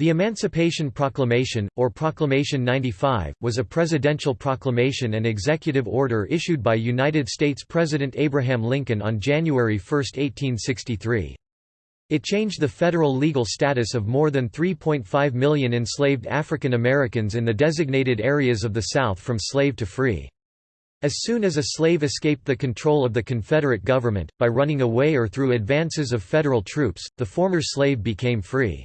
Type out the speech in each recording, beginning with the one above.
The Emancipation Proclamation, or Proclamation 95, was a presidential proclamation and executive order issued by United States President Abraham Lincoln on January 1, 1863. It changed the federal legal status of more than 3.5 million enslaved African Americans in the designated areas of the South from slave to free. As soon as a slave escaped the control of the Confederate government, by running away or through advances of federal troops, the former slave became free.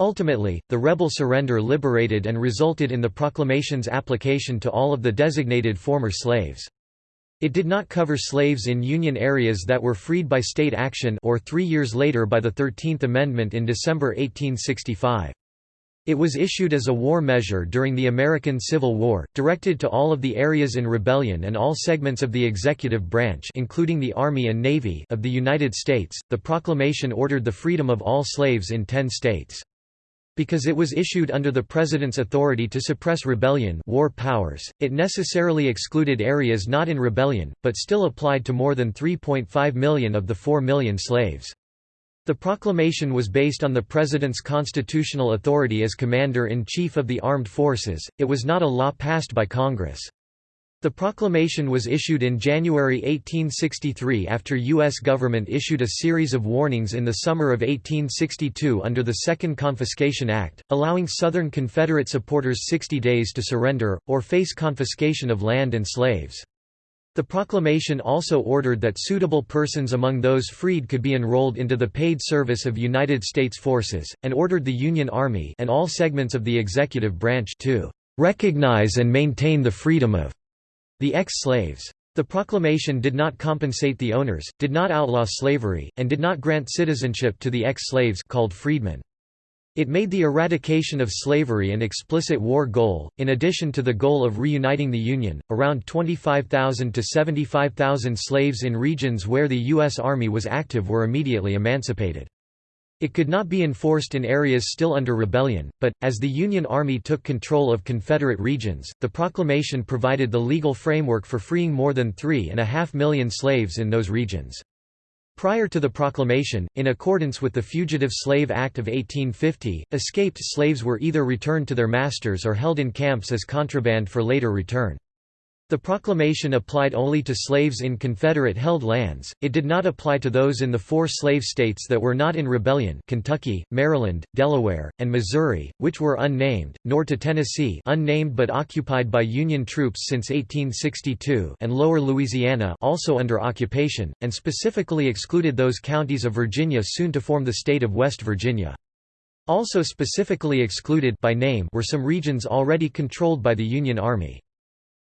Ultimately, the rebel surrender liberated and resulted in the proclamation's application to all of the designated former slaves. It did not cover slaves in Union areas that were freed by state action or three years later by the Thirteenth Amendment in December 1865. It was issued as a war measure during the American Civil War, directed to all of the areas in rebellion and all segments of the executive branch including the Army and Navy of the United States. The proclamation ordered the freedom of all slaves in 10 states. Because it was issued under the President's authority to suppress rebellion war powers, it necessarily excluded areas not in rebellion, but still applied to more than 3.5 million of the 4 million slaves. The proclamation was based on the President's constitutional authority as Commander-in-Chief of the Armed Forces, it was not a law passed by Congress. The proclamation was issued in January 1863 after U.S. government issued a series of warnings in the summer of 1862 under the Second Confiscation Act, allowing Southern Confederate supporters 60 days to surrender, or face confiscation of land and slaves. The proclamation also ordered that suitable persons among those freed could be enrolled into the paid service of United States forces, and ordered the Union Army and all segments of the executive branch to "...recognize and maintain the freedom of the ex-slaves. The proclamation did not compensate the owners, did not outlaw slavery, and did not grant citizenship to the ex-slaves called freedmen. It made the eradication of slavery an explicit war goal, in addition to the goal of reuniting the Union. Around 25,000 to 75,000 slaves in regions where the U.S. Army was active were immediately emancipated. It could not be enforced in areas still under rebellion, but, as the Union Army took control of Confederate regions, the proclamation provided the legal framework for freeing more than three and a half million slaves in those regions. Prior to the proclamation, in accordance with the Fugitive Slave Act of 1850, escaped slaves were either returned to their masters or held in camps as contraband for later return. The proclamation applied only to slaves in Confederate-held lands, it did not apply to those in the four slave states that were not in rebellion Kentucky, Maryland, Delaware, and Missouri, which were unnamed, nor to Tennessee unnamed but occupied by Union troops since 1862 and Lower Louisiana also under occupation, and specifically excluded those counties of Virginia soon to form the state of West Virginia. Also specifically excluded by name were some regions already controlled by the Union Army.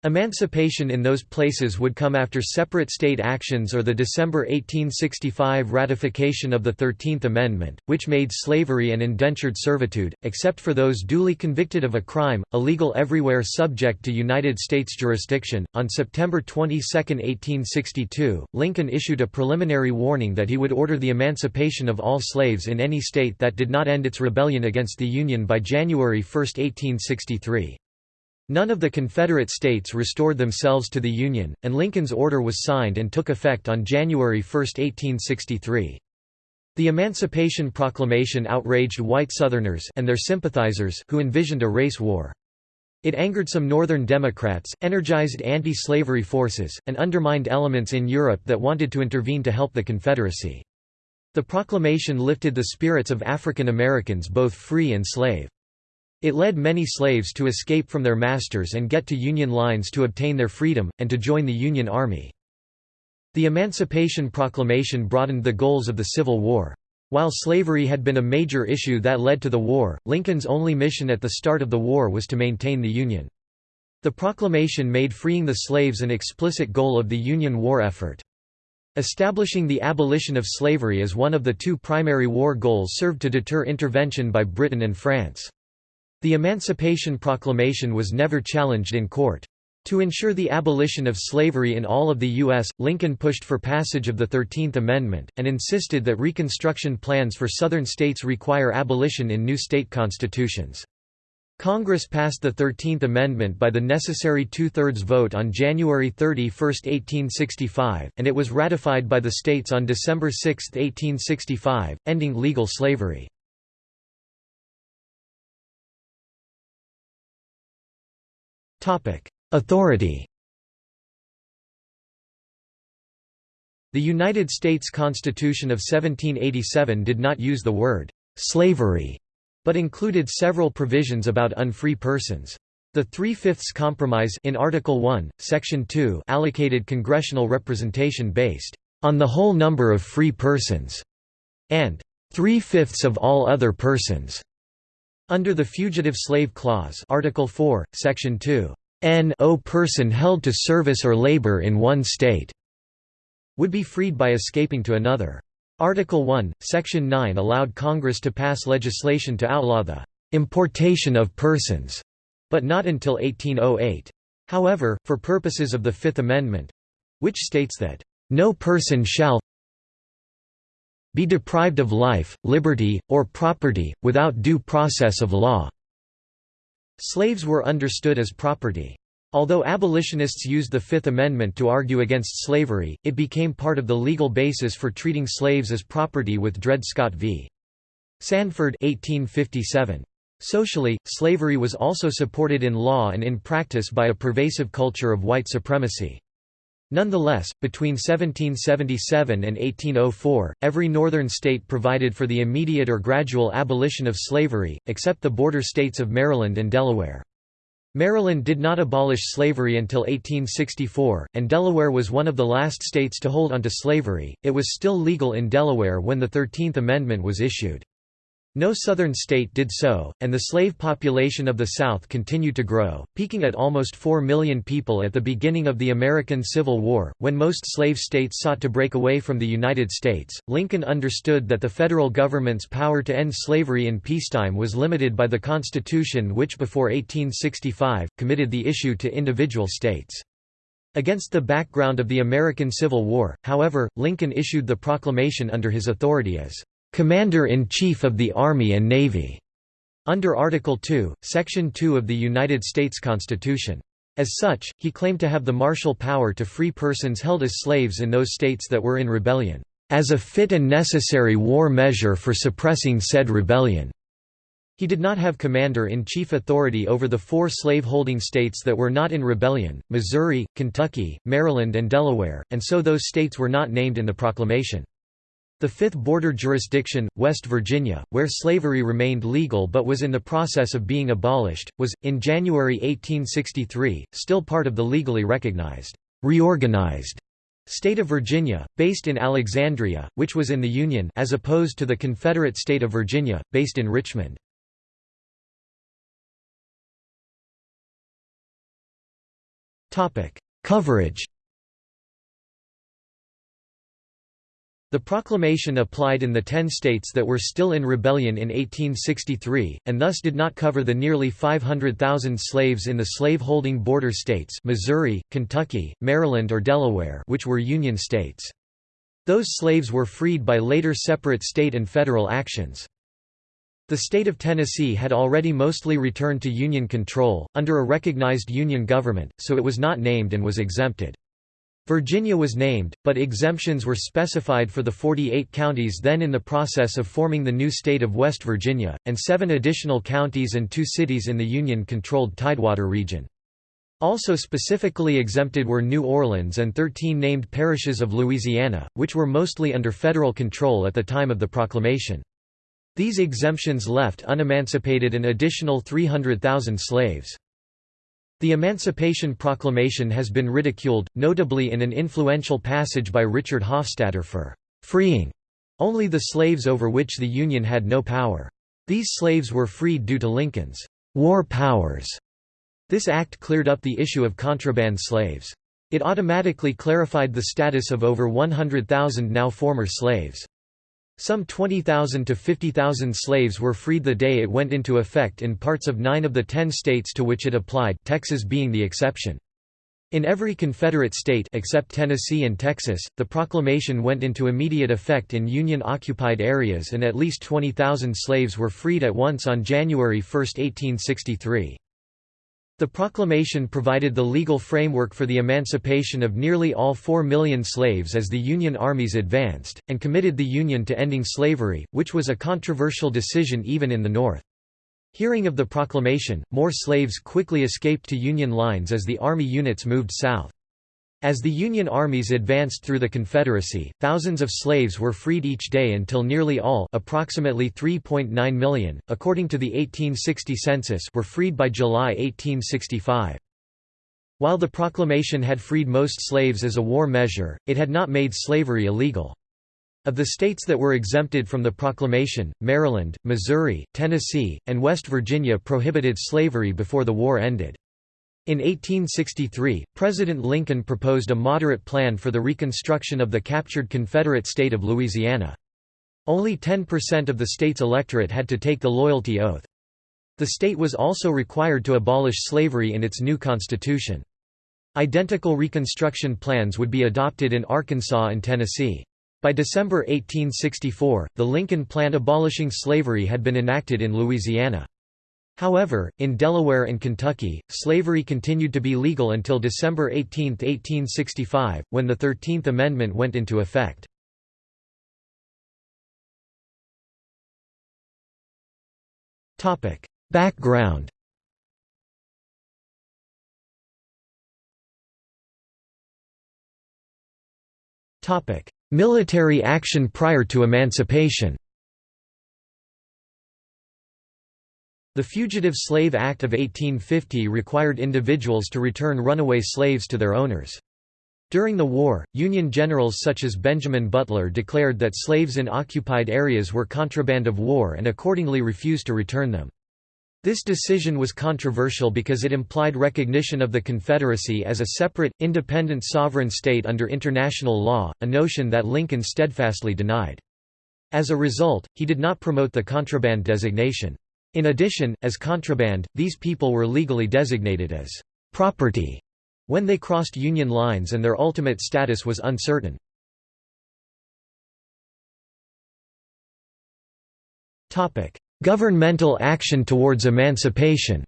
Emancipation in those places would come after separate state actions or the December 1865 ratification of the Thirteenth Amendment, which made slavery and indentured servitude, except for those duly convicted of a crime, illegal everywhere subject to United States jurisdiction. On September 22, 1862, Lincoln issued a preliminary warning that he would order the emancipation of all slaves in any state that did not end its rebellion against the Union by January 1, 1863. None of the Confederate states restored themselves to the Union, and Lincoln's order was signed and took effect on January 1, 1863. The Emancipation Proclamation outraged white Southerners and their sympathizers who envisioned a race war. It angered some Northern Democrats, energized anti-slavery forces, and undermined elements in Europe that wanted to intervene to help the Confederacy. The proclamation lifted the spirits of African Americans both free and slave. It led many slaves to escape from their masters and get to Union lines to obtain their freedom, and to join the Union Army. The Emancipation Proclamation broadened the goals of the Civil War. While slavery had been a major issue that led to the war, Lincoln's only mission at the start of the war was to maintain the Union. The proclamation made freeing the slaves an explicit goal of the Union war effort. Establishing the abolition of slavery as one of the two primary war goals served to deter intervention by Britain and France. The Emancipation Proclamation was never challenged in court. To ensure the abolition of slavery in all of the U.S., Lincoln pushed for passage of the Thirteenth Amendment, and insisted that Reconstruction plans for Southern states require abolition in new state constitutions. Congress passed the Thirteenth Amendment by the necessary two-thirds vote on January 31, 1865, and it was ratified by the states on December 6, 1865, ending legal slavery. Authority The United States Constitution of 1787 did not use the word «slavery», but included several provisions about unfree persons. The Three-Fifths Compromise in Article 1, Section 2 allocated congressional representation based on the whole number of free persons, and three-fifths of all other persons. Under the Fugitive Slave Clause Article 4, Section 2, n o person held to service or labor in one state would be freed by escaping to another. Article 1, Section 9 allowed Congress to pass legislation to outlaw the importation of persons, but not until 1808. However, for purposes of the Fifth Amendment—which states that, "...no person shall be deprived of life, liberty, or property, without due process of law." Slaves were understood as property. Although abolitionists used the Fifth Amendment to argue against slavery, it became part of the legal basis for treating slaves as property with Dred Scott v. Sanford 1857. Socially, slavery was also supported in law and in practice by a pervasive culture of white supremacy. Nonetheless, between 1777 and 1804, every northern state provided for the immediate or gradual abolition of slavery, except the border states of Maryland and Delaware. Maryland did not abolish slavery until 1864, and Delaware was one of the last states to hold onto slavery. It was still legal in Delaware when the Thirteenth Amendment was issued. No southern state did so, and the slave population of the South continued to grow, peaking at almost 4 million people at the beginning of the American Civil War. When most slave states sought to break away from the United States, Lincoln understood that the federal government's power to end slavery in peacetime was limited by the Constitution, which before 1865 committed the issue to individual states. Against the background of the American Civil War, however, Lincoln issued the proclamation under his authority as Commander-in-Chief of the Army and Navy, under Article 2, Section 2 of the United States Constitution. As such, he claimed to have the martial power to free persons held as slaves in those states that were in rebellion, as a fit and necessary war measure for suppressing said rebellion. He did not have commander-in-chief authority over the four slave-holding states that were not in rebellion, Missouri, Kentucky, Maryland and Delaware, and so those states were not named in the proclamation. The fifth border jurisdiction, West Virginia, where slavery remained legal but was in the process of being abolished, was, in January 1863, still part of the legally recognized, reorganized state of Virginia, based in Alexandria, which was in the Union as opposed to the Confederate state of Virginia, based in Richmond. Coverage The proclamation applied in the ten states that were still in rebellion in 1863, and thus did not cover the nearly 500,000 slaves in the slave-holding border states Missouri, Kentucky, Maryland or Delaware which were Union states. Those slaves were freed by later separate state and federal actions. The state of Tennessee had already mostly returned to Union control, under a recognized Union government, so it was not named and was exempted. Virginia was named, but exemptions were specified for the 48 counties then in the process of forming the new state of West Virginia, and seven additional counties and two cities in the Union-controlled Tidewater region. Also specifically exempted were New Orleans and 13 named parishes of Louisiana, which were mostly under federal control at the time of the proclamation. These exemptions left unemancipated an additional 300,000 slaves. The Emancipation Proclamation has been ridiculed, notably in an influential passage by Richard Hofstadter for freeing only the slaves over which the Union had no power. These slaves were freed due to Lincoln's war powers. This act cleared up the issue of contraband slaves. It automatically clarified the status of over 100,000 now former slaves. Some 20,000 to 50,000 slaves were freed the day it went into effect in parts of nine of the ten states to which it applied Texas being the exception. In every Confederate state except Tennessee and Texas, the proclamation went into immediate effect in Union-occupied areas and at least 20,000 slaves were freed at once on January 1, 1863. The proclamation provided the legal framework for the emancipation of nearly all four million slaves as the Union armies advanced, and committed the Union to ending slavery, which was a controversial decision even in the North. Hearing of the proclamation, more slaves quickly escaped to Union lines as the Army units moved south. As the Union armies advanced through the Confederacy, thousands of slaves were freed each day until nearly all approximately 3.9 million, according to the 1860 census were freed by July 1865. While the proclamation had freed most slaves as a war measure, it had not made slavery illegal. Of the states that were exempted from the proclamation, Maryland, Missouri, Tennessee, and West Virginia prohibited slavery before the war ended. In 1863, President Lincoln proposed a moderate plan for the reconstruction of the captured Confederate state of Louisiana. Only 10% of the state's electorate had to take the loyalty oath. The state was also required to abolish slavery in its new constitution. Identical Reconstruction plans would be adopted in Arkansas and Tennessee. By December 1864, the Lincoln Plan abolishing slavery had been enacted in Louisiana. However, in Delaware and Kentucky, slavery continued to be legal until December 18, 1865, when the Thirteenth Amendment went into effect. Background Military action prior to emancipation The Fugitive Slave Act of 1850 required individuals to return runaway slaves to their owners. During the war, Union generals such as Benjamin Butler declared that slaves in occupied areas were contraband of war and accordingly refused to return them. This decision was controversial because it implied recognition of the Confederacy as a separate, independent sovereign state under international law, a notion that Lincoln steadfastly denied. As a result, he did not promote the contraband designation. In addition, as contraband, these people were legally designated as property when they crossed Union lines and their ultimate status was uncertain. Governmental action towards emancipation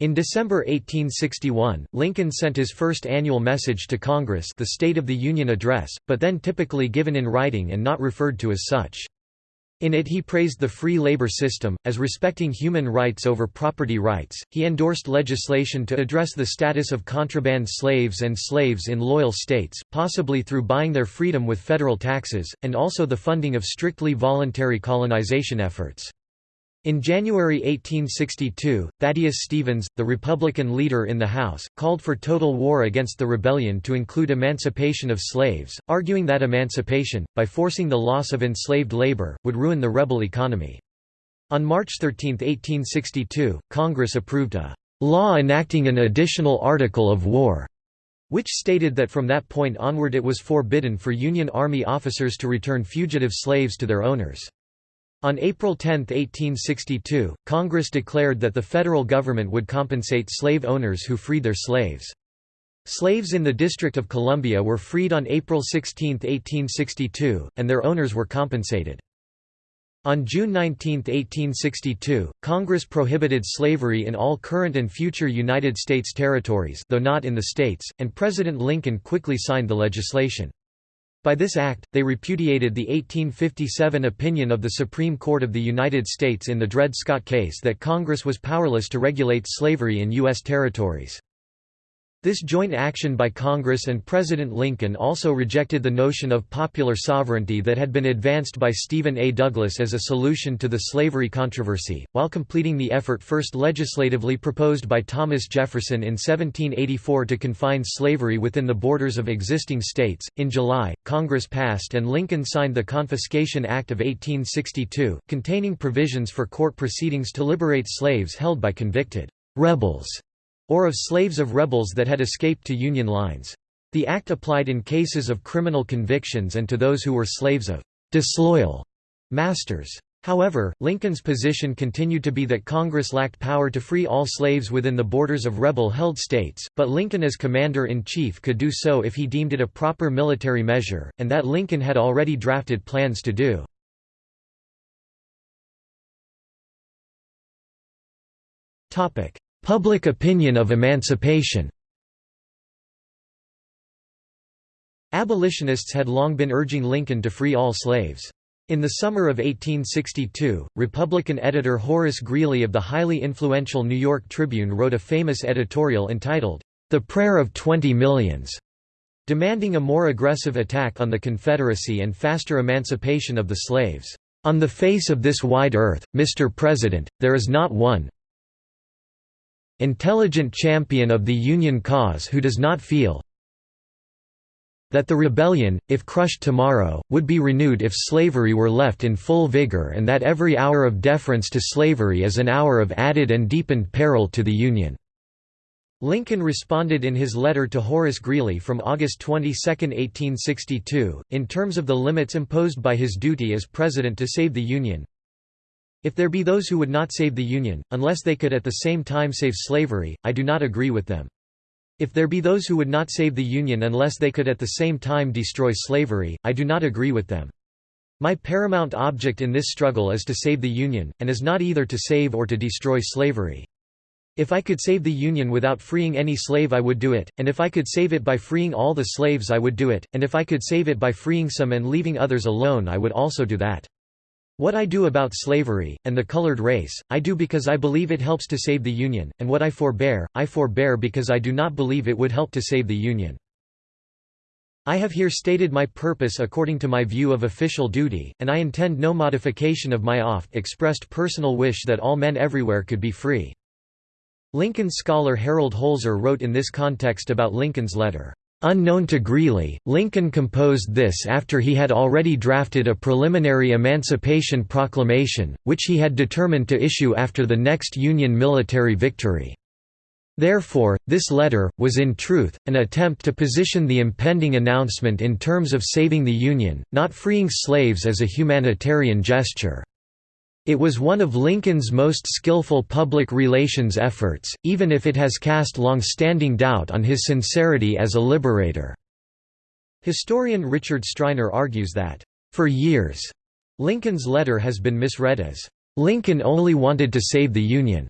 In December 1861, Lincoln sent his first annual message to Congress the State of the Union Address, but then typically given in writing and not referred to as such. In it he praised the free labor system, as respecting human rights over property rights. He endorsed legislation to address the status of contraband slaves and slaves in loyal states, possibly through buying their freedom with federal taxes, and also the funding of strictly voluntary colonization efforts. In January 1862, Thaddeus Stevens, the Republican leader in the House, called for total war against the rebellion to include emancipation of slaves, arguing that emancipation, by forcing the loss of enslaved labor, would ruin the rebel economy. On March 13, 1862, Congress approved a law enacting an additional article of war, which stated that from that point onward it was forbidden for Union Army officers to return fugitive slaves to their owners. On April 10, 1862, Congress declared that the federal government would compensate slave owners who freed their slaves. Slaves in the District of Columbia were freed on April 16, 1862, and their owners were compensated. On June 19, 1862, Congress prohibited slavery in all current and future United States territories though not in the states, and President Lincoln quickly signed the legislation. By this act, they repudiated the 1857 opinion of the Supreme Court of the United States in the Dred Scott case that Congress was powerless to regulate slavery in U.S. territories. This joint action by Congress and President Lincoln also rejected the notion of popular sovereignty that had been advanced by Stephen A. Douglas as a solution to the slavery controversy, while completing the effort first legislatively proposed by Thomas Jefferson in 1784 to confine slavery within the borders of existing states. In July, Congress passed and Lincoln signed the Confiscation Act of 1862, containing provisions for court proceedings to liberate slaves held by convicted rebels or of slaves of rebels that had escaped to Union lines. The act applied in cases of criminal convictions and to those who were slaves of disloyal masters. However, Lincoln's position continued to be that Congress lacked power to free all slaves within the borders of rebel-held states, but Lincoln as commander-in-chief could do so if he deemed it a proper military measure, and that Lincoln had already drafted plans to do. Public opinion of emancipation Abolitionists had long been urging Lincoln to free all slaves. In the summer of 1862, Republican editor Horace Greeley of the highly influential New York Tribune wrote a famous editorial entitled, The Prayer of Twenty Millions, demanding a more aggressive attack on the Confederacy and faster emancipation of the slaves. On the face of this wide earth, Mr. President, there is not one intelligent champion of the Union cause who does not feel that the rebellion, if crushed tomorrow, would be renewed if slavery were left in full vigor and that every hour of deference to slavery is an hour of added and deepened peril to the Union." Lincoln responded in his letter to Horace Greeley from August 22, 1862, in terms of the limits imposed by his duty as President to save the Union. If there be those who would not save the Union, unless they could at the same time save slavery, I do not agree with them. If there be those who would not save the Union unless they could at the same time destroy slavery, I do not agree with them. My paramount object in this struggle is to save the Union, and is not either to save or to destroy slavery. If I could save the Union without freeing any slave I would do it, and if I could save it by freeing all the slaves I would do it, and if I could save it by freeing some and leaving others alone I would also do that. What I do about slavery, and the colored race, I do because I believe it helps to save the Union, and what I forbear, I forbear because I do not believe it would help to save the Union. I have here stated my purpose according to my view of official duty, and I intend no modification of my oft-expressed personal wish that all men everywhere could be free." Lincoln scholar Harold Holzer wrote in this context about Lincoln's letter, Unknown to Greeley, Lincoln composed this after he had already drafted a preliminary Emancipation Proclamation, which he had determined to issue after the next Union military victory. Therefore, this letter, was in truth, an attempt to position the impending announcement in terms of saving the Union, not freeing slaves as a humanitarian gesture. It was one of Lincoln's most skillful public relations efforts, even if it has cast long-standing doubt on his sincerity as a liberator. Historian Richard Striner argues that, "...for years," Lincoln's letter has been misread as, "...Lincoln only wanted to save the Union."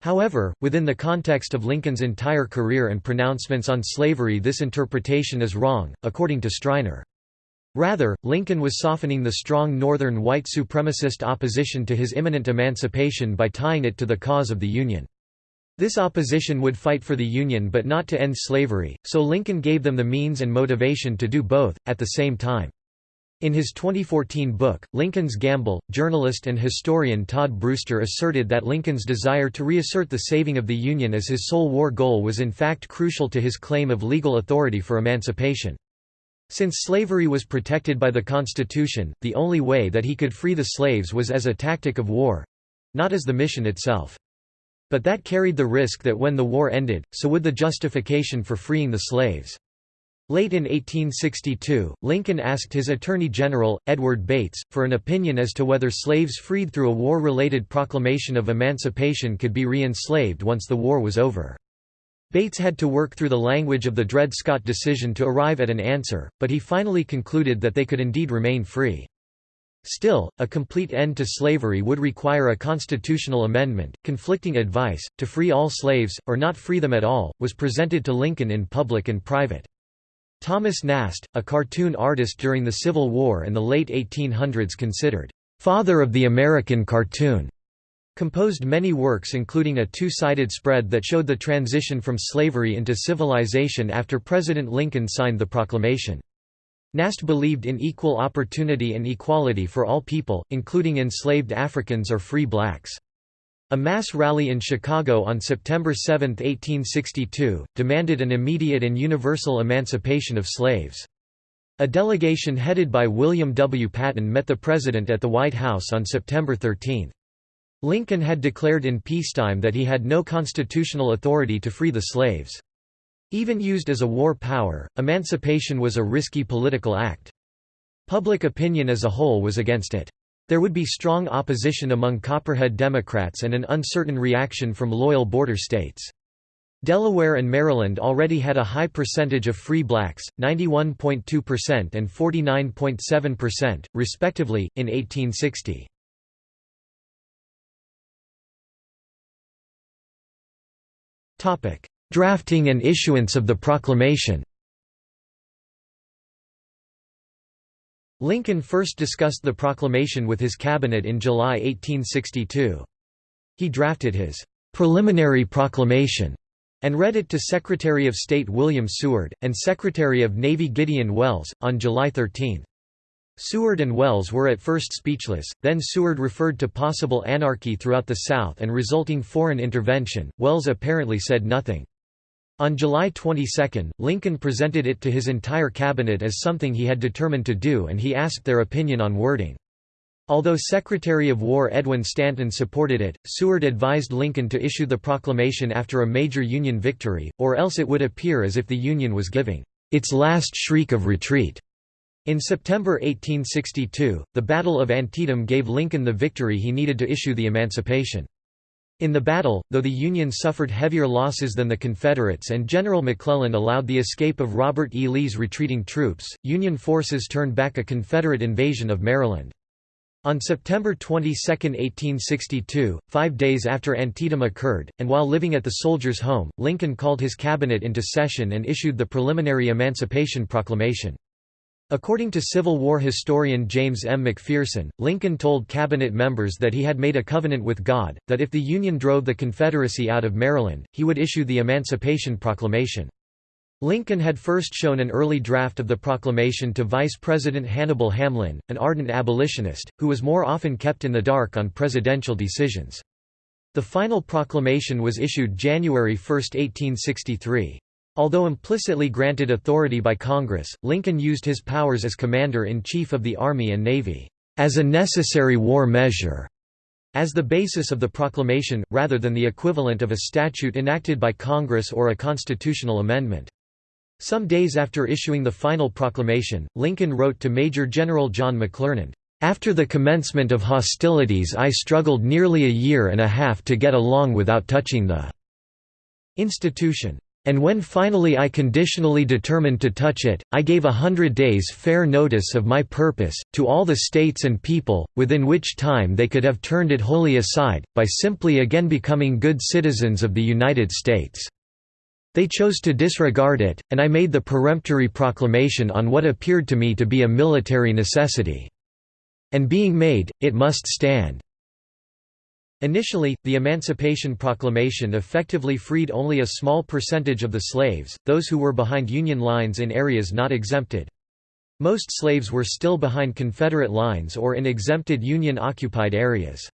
However, within the context of Lincoln's entire career and pronouncements on slavery this interpretation is wrong, according to Striner. Rather, Lincoln was softening the strong Northern white supremacist opposition to his imminent emancipation by tying it to the cause of the Union. This opposition would fight for the Union but not to end slavery, so Lincoln gave them the means and motivation to do both, at the same time. In his 2014 book, Lincoln's Gamble, journalist and historian Todd Brewster asserted that Lincoln's desire to reassert the saving of the Union as his sole war goal was in fact crucial to his claim of legal authority for emancipation. Since slavery was protected by the Constitution, the only way that he could free the slaves was as a tactic of war—not as the mission itself. But that carried the risk that when the war ended, so would the justification for freeing the slaves. Late in 1862, Lincoln asked his Attorney General, Edward Bates, for an opinion as to whether slaves freed through a war-related proclamation of emancipation could be re-enslaved once the war was over. Bates had to work through the language of the Dred Scott decision to arrive at an answer, but he finally concluded that they could indeed remain free. Still, a complete end to slavery would require a constitutional amendment. Conflicting advice, to free all slaves, or not free them at all, was presented to Lincoln in public and private. Thomas Nast, a cartoon artist during the Civil War and the late 1800s considered, "...father of the American cartoon." Composed many works including a two-sided spread that showed the transition from slavery into civilization after President Lincoln signed the proclamation. Nast believed in equal opportunity and equality for all people, including enslaved Africans or free blacks. A mass rally in Chicago on September 7, 1862, demanded an immediate and universal emancipation of slaves. A delegation headed by William W. Patton met the President at the White House on September 13. Lincoln had declared in peacetime that he had no constitutional authority to free the slaves. Even used as a war power, emancipation was a risky political act. Public opinion as a whole was against it. There would be strong opposition among Copperhead Democrats and an uncertain reaction from loyal border states. Delaware and Maryland already had a high percentage of free blacks, 91.2% and 49.7%, respectively, in 1860. Drafting and issuance of the proclamation Lincoln first discussed the proclamation with his cabinet in July 1862. He drafted his «preliminary proclamation» and read it to Secretary of State William Seward, and Secretary of Navy Gideon Welles, on July 13. Seward and Welles were at first speechless, then Seward referred to possible anarchy throughout the South and resulting foreign intervention, Welles apparently said nothing. On July 22, Lincoln presented it to his entire cabinet as something he had determined to do and he asked their opinion on wording. Although Secretary of War Edwin Stanton supported it, Seward advised Lincoln to issue the proclamation after a major Union victory, or else it would appear as if the Union was giving its last shriek of retreat. In September 1862, the Battle of Antietam gave Lincoln the victory he needed to issue the Emancipation. In the battle, though the Union suffered heavier losses than the Confederates and General McClellan allowed the escape of Robert E. Lee's retreating troops, Union forces turned back a Confederate invasion of Maryland. On September 22, 1862, five days after Antietam occurred, and while living at the Soldiers' Home, Lincoln called his cabinet into session and issued the preliminary Emancipation Proclamation. According to Civil War historian James M. McPherson, Lincoln told cabinet members that he had made a covenant with God, that if the Union drove the Confederacy out of Maryland, he would issue the Emancipation Proclamation. Lincoln had first shown an early draft of the proclamation to Vice President Hannibal Hamlin, an ardent abolitionist, who was more often kept in the dark on presidential decisions. The final proclamation was issued January 1, 1863. Although implicitly granted authority by Congress, Lincoln used his powers as Commander-in-Chief of the Army and Navy, "...as a necessary war measure." as the basis of the proclamation, rather than the equivalent of a statute enacted by Congress or a constitutional amendment. Some days after issuing the final proclamation, Lincoln wrote to Major General John McClernand, "...after the commencement of hostilities I struggled nearly a year and a half to get along without touching the institution. And when finally I conditionally determined to touch it, I gave a hundred days fair notice of my purpose, to all the states and people, within which time they could have turned it wholly aside, by simply again becoming good citizens of the United States. They chose to disregard it, and I made the peremptory proclamation on what appeared to me to be a military necessity. And being made, it must stand. Initially, the Emancipation Proclamation effectively freed only a small percentage of the slaves, those who were behind Union lines in areas not exempted. Most slaves were still behind Confederate lines or in exempted Union-occupied areas.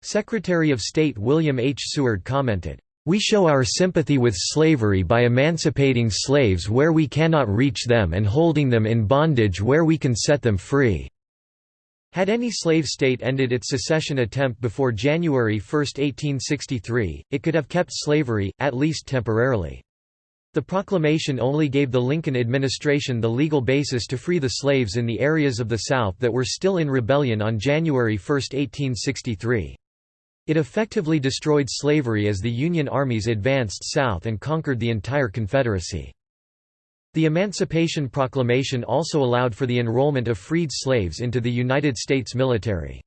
Secretary of State William H. Seward commented, "...we show our sympathy with slavery by emancipating slaves where we cannot reach them and holding them in bondage where we can set them free." Had any slave state ended its secession attempt before January 1, 1863, it could have kept slavery, at least temporarily. The proclamation only gave the Lincoln administration the legal basis to free the slaves in the areas of the South that were still in rebellion on January 1, 1863. It effectively destroyed slavery as the Union armies advanced south and conquered the entire Confederacy. The Emancipation Proclamation also allowed for the enrollment of freed slaves into the United States military.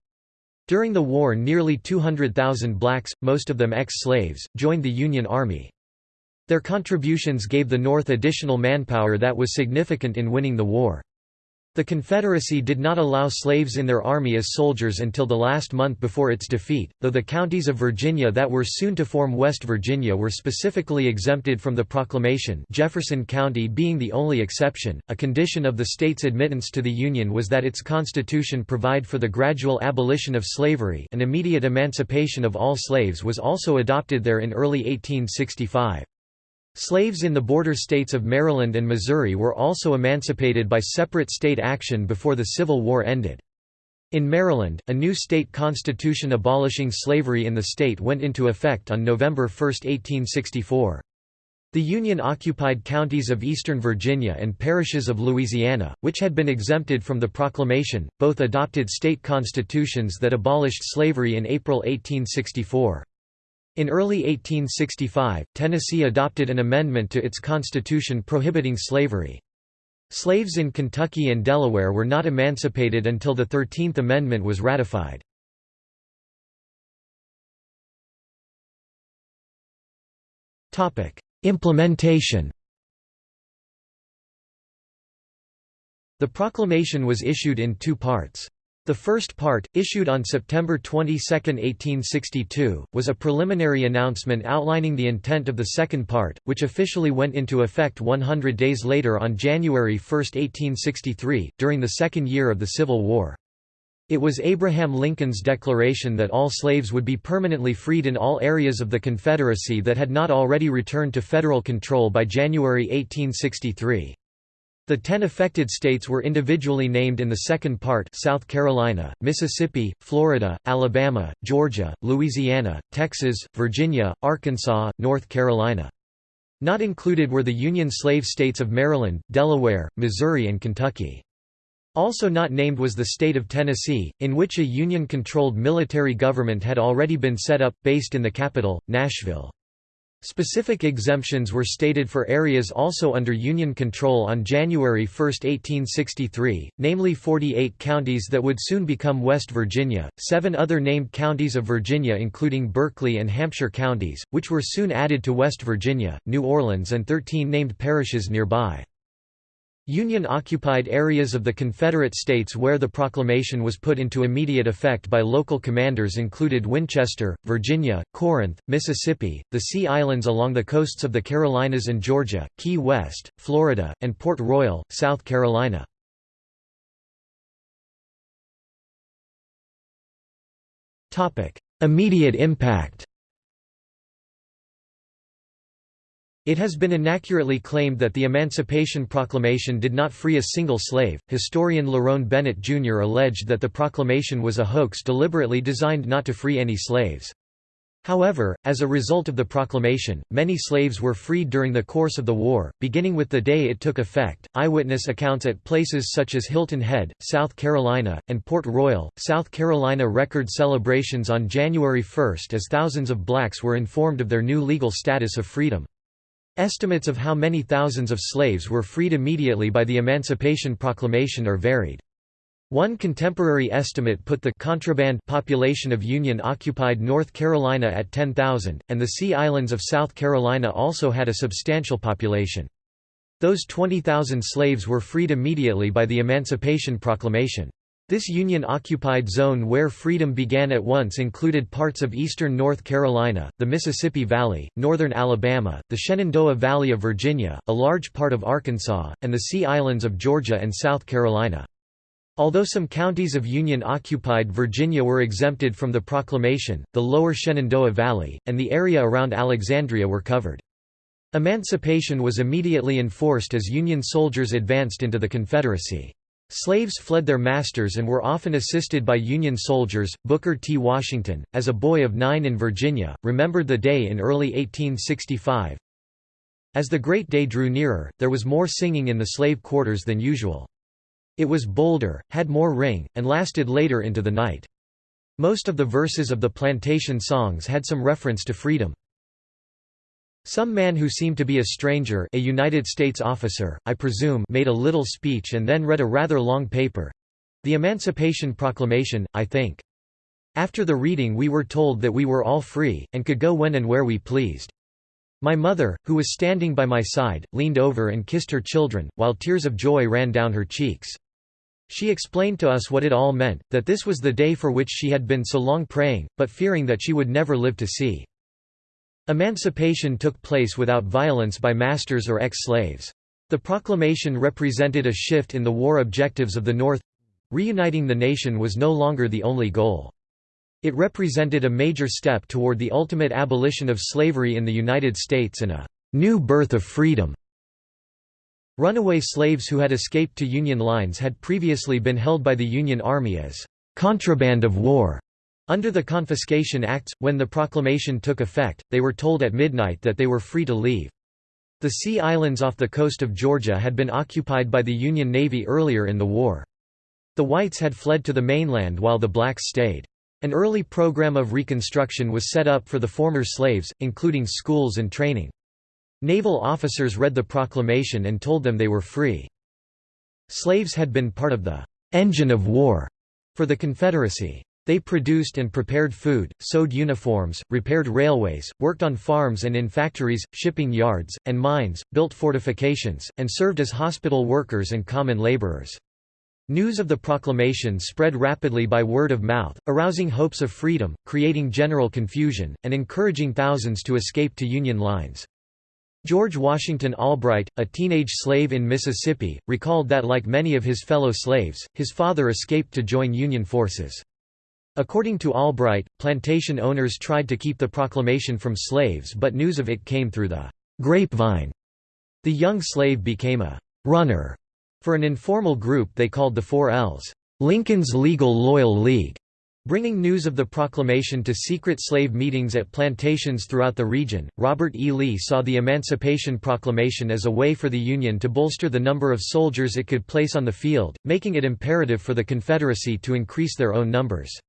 During the war nearly 200,000 blacks, most of them ex-slaves, joined the Union Army. Their contributions gave the North additional manpower that was significant in winning the war. The Confederacy did not allow slaves in their army as soldiers until the last month before its defeat, though the counties of Virginia that were soon to form West Virginia were specifically exempted from the proclamation Jefferson County being the only exception. A condition of the state's admittance to the Union was that its constitution provide for the gradual abolition of slavery an immediate emancipation of all slaves was also adopted there in early 1865. Slaves in the border states of Maryland and Missouri were also emancipated by separate state action before the Civil War ended. In Maryland, a new state constitution abolishing slavery in the state went into effect on November 1, 1864. The Union-occupied counties of eastern Virginia and parishes of Louisiana, which had been exempted from the proclamation, both adopted state constitutions that abolished slavery in April 1864. In early 1865, Tennessee adopted an amendment to its constitution prohibiting slavery. Slaves in Kentucky and Delaware were not emancipated until the Thirteenth Amendment was ratified. Implementation The proclamation was issued in two parts. The first part, issued on September 22, 1862, was a preliminary announcement outlining the intent of the second part, which officially went into effect 100 days later on January 1, 1863, during the second year of the Civil War. It was Abraham Lincoln's declaration that all slaves would be permanently freed in all areas of the Confederacy that had not already returned to federal control by January 1863. The ten affected states were individually named in the second part South Carolina, Mississippi, Florida, Alabama, Georgia, Louisiana, Texas, Virginia, Arkansas, North Carolina. Not included were the Union slave states of Maryland, Delaware, Missouri and Kentucky. Also not named was the state of Tennessee, in which a Union-controlled military government had already been set up, based in the capital, Nashville. Specific exemptions were stated for areas also under Union control on January 1, 1863, namely 48 counties that would soon become West Virginia, seven other named counties of Virginia including Berkeley and Hampshire counties, which were soon added to West Virginia, New Orleans and 13 named parishes nearby. Union-occupied areas of the Confederate States where the proclamation was put into immediate effect by local commanders included Winchester, Virginia, Corinth, Mississippi, the Sea Islands along the coasts of the Carolinas and Georgia, Key West, Florida, and Port Royal, South Carolina. Immediate impact It has been inaccurately claimed that the Emancipation Proclamation did not free a single slave. Historian Lerone Bennett Jr. alleged that the proclamation was a hoax deliberately designed not to free any slaves. However, as a result of the proclamation, many slaves were freed during the course of the war, beginning with the day it took effect. Eyewitness accounts at places such as Hilton Head, South Carolina, and Port Royal, South Carolina record celebrations on January 1 as thousands of blacks were informed of their new legal status of freedom. Estimates of how many thousands of slaves were freed immediately by the Emancipation Proclamation are varied. One contemporary estimate put the contraband population of Union-occupied North Carolina at 10,000, and the Sea Islands of South Carolina also had a substantial population. Those 20,000 slaves were freed immediately by the Emancipation Proclamation. This Union-occupied zone where freedom began at once included parts of eastern North Carolina, the Mississippi Valley, northern Alabama, the Shenandoah Valley of Virginia, a large part of Arkansas, and the Sea Islands of Georgia and South Carolina. Although some counties of Union-occupied Virginia were exempted from the proclamation, the lower Shenandoah Valley, and the area around Alexandria were covered. Emancipation was immediately enforced as Union soldiers advanced into the Confederacy. Slaves fled their masters and were often assisted by Union soldiers. Booker T. Washington, as a boy of nine in Virginia, remembered the day in early 1865. As the great day drew nearer, there was more singing in the slave quarters than usual. It was bolder, had more ring, and lasted later into the night. Most of the verses of the plantation songs had some reference to freedom. Some man who seemed to be a stranger a United States officer, I presume made a little speech and then read a rather long paper—the Emancipation Proclamation, I think. After the reading we were told that we were all free, and could go when and where we pleased. My mother, who was standing by my side, leaned over and kissed her children, while tears of joy ran down her cheeks. She explained to us what it all meant, that this was the day for which she had been so long praying, but fearing that she would never live to see. Emancipation took place without violence by masters or ex-slaves. The proclamation represented a shift in the war objectives of the North. Reuniting the nation was no longer the only goal. It represented a major step toward the ultimate abolition of slavery in the United States and a new birth of freedom. Runaway slaves who had escaped to Union lines had previously been held by the Union Army as contraband of war. Under the Confiscation Acts, when the proclamation took effect, they were told at midnight that they were free to leave. The Sea Islands off the coast of Georgia had been occupied by the Union Navy earlier in the war. The whites had fled to the mainland while the blacks stayed. An early program of reconstruction was set up for the former slaves, including schools and training. Naval officers read the proclamation and told them they were free. Slaves had been part of the engine of war for the Confederacy. They produced and prepared food, sewed uniforms, repaired railways, worked on farms and in factories, shipping yards, and mines, built fortifications, and served as hospital workers and common laborers. News of the proclamation spread rapidly by word of mouth, arousing hopes of freedom, creating general confusion, and encouraging thousands to escape to Union lines. George Washington Albright, a teenage slave in Mississippi, recalled that like many of his fellow slaves, his father escaped to join Union forces. According to Albright, plantation owners tried to keep the proclamation from slaves but news of it came through the grapevine. The young slave became a runner for an informal group they called the Four Ls, Lincoln's Legal Loyal League, bringing news of the proclamation to secret slave meetings at plantations throughout the region. Robert E. Lee saw the Emancipation Proclamation as a way for the Union to bolster the number of soldiers it could place on the field, making it imperative for the Confederacy to increase their own numbers.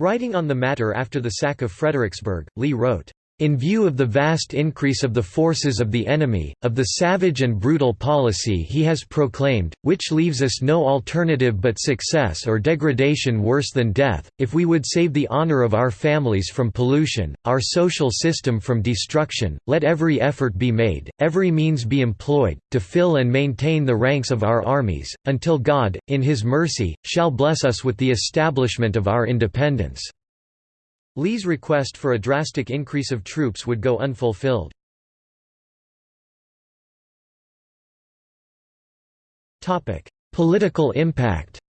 Writing on the matter after the sack of Fredericksburg, Lee wrote, in view of the vast increase of the forces of the enemy, of the savage and brutal policy he has proclaimed, which leaves us no alternative but success or degradation worse than death, if we would save the honor of our families from pollution, our social system from destruction, let every effort be made, every means be employed, to fill and maintain the ranks of our armies, until God, in his mercy, shall bless us with the establishment of our independence. Lee's request for a drastic increase of troops would go unfulfilled. Political impact